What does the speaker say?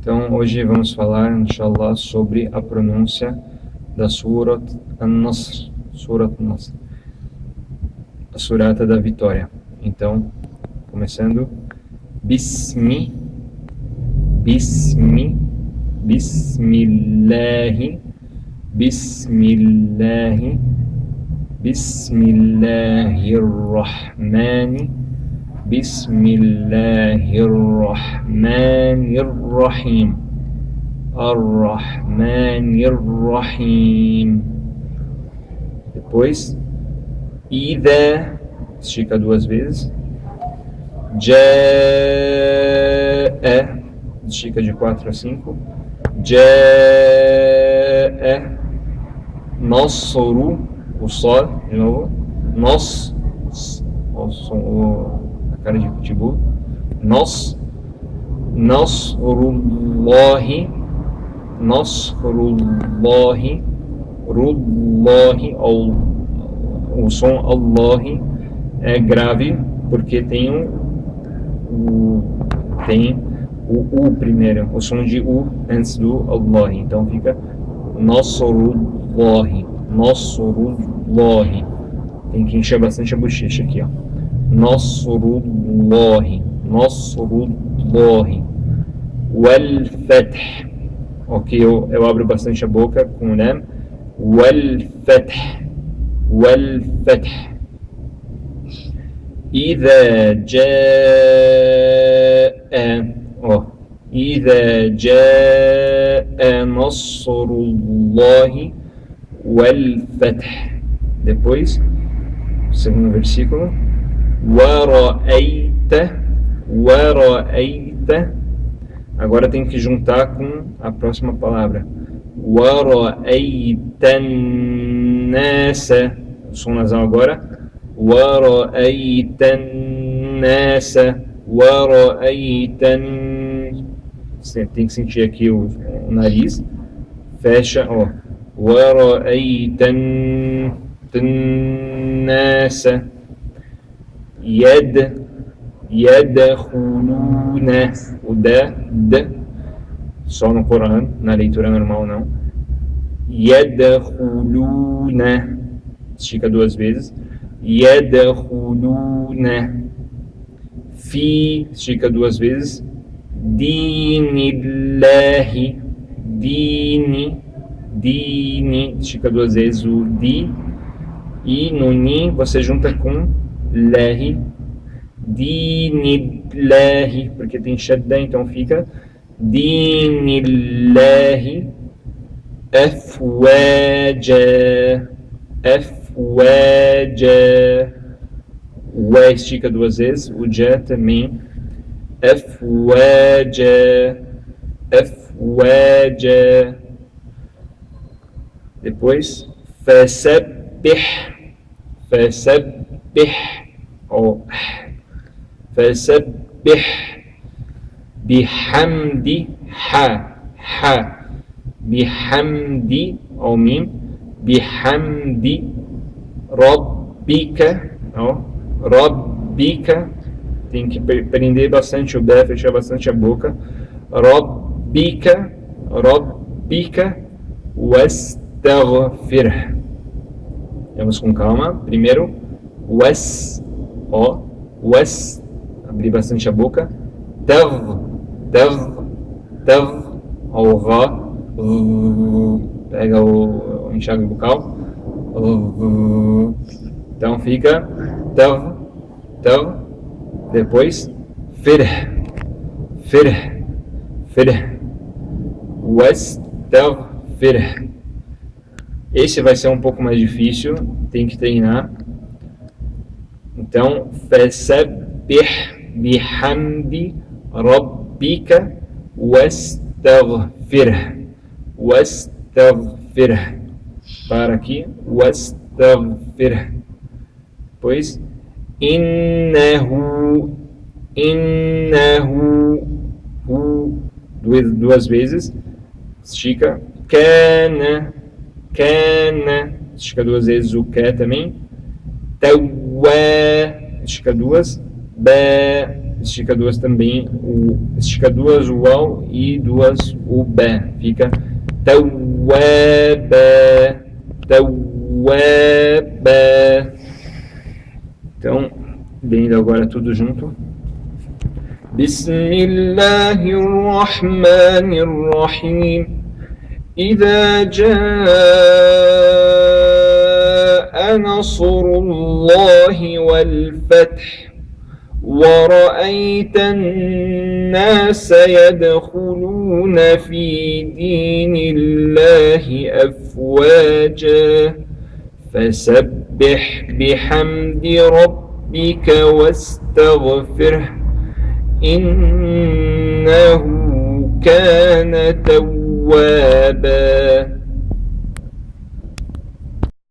Então, hoje vamos falar, inshallah, sobre a pronúncia da Surat An-Nasr, Surat An-Nasr, a surata da vitória. Então, começando, Bismi, Bismi, Bismillahi, Bismillahi, Bismillahirrahmani, بسم الله الرحمن الرحيم الرحمن الرحيم depois إذا estica duas vezes جاء estica de quatro a cinco جاء نصر o sol de novo nós o som o cara de pitbull. Nós, Nasrullahi, Nasrullahi, Rullahi, ou o som Allah é grave porque tem o, tem o U primeiro, o som de U antes do Allah. Então fica Nasrullahi, Nasrullahi. Tem que encher bastante a bochecha aqui, ó. Nasrullahi, Nasrullahi, Wal Fath. Ok, eu, eu abro bastante a boca com o Lam. Wal Fath, Wal Fath. إذا جاء oh, إذا جاء نصر الله والفتح depois segundo versículo Wara'aita, Wara'aita. Agora tem que juntar com a próxima palavra. Wara'aitan nasa. Som nasal agora. Wara'aitan nasa. Wara'aitan. Você tem que sentir aqui o, o nariz. Fecha, ó. Wara'aitan nasa. Yed, Yedhununa, o D, D, só no Coran, na leitura normal não. Yedhuluna, estica duas vezes. Yedhuluna, Fi, estica duas vezes. Dinillahi, Dini, Dini, estica duas vezes o Di. E no Ni você junta com lahi, dinillahi, porque tem shadda, então fica. Dinillahi afwaja, afwaja, o E estica duas vezes, o J também, afwaja, afwaja, depois, fasabbih, fasabbih, أو فسبح بحمد ح ح بحمد أو ميم بحمد ربك أو ربك tem que prender bastante o bé, fechar bastante a boca. Rabbika, Rabbika, wastaghfir. Vamos com calma. Primeiro, was, O, was, abrir bastante a boca, tav, tav, tav, o Ra, pega o, o enxágue bucal, então fica tav, tav, depois fir, fir, fir, was, tav, fir. Esse vai ser um pouco mais difícil, tem que treinar. Então, fasabbih bihamdi rabbika wastaghfirh. Wastaghfirh. Para aqui, wastaghfirh. Pois, innahu, hu, duas, duas vezes, estica, kana, kana, estica duas vezes o que também, tawwa, estica duas, ba, estica duas também, o, estica duas o al e duas o bé. Fica tawwaba, tawwaba. Então, lendo agora tudo junto. بسم الله الرحمن الرحيم إذا جاء نصر الله والفتح ورأيت الناس يدخلون في دين الله أفواجا فسبح بحمد ربك واستغفره إنه كان توابا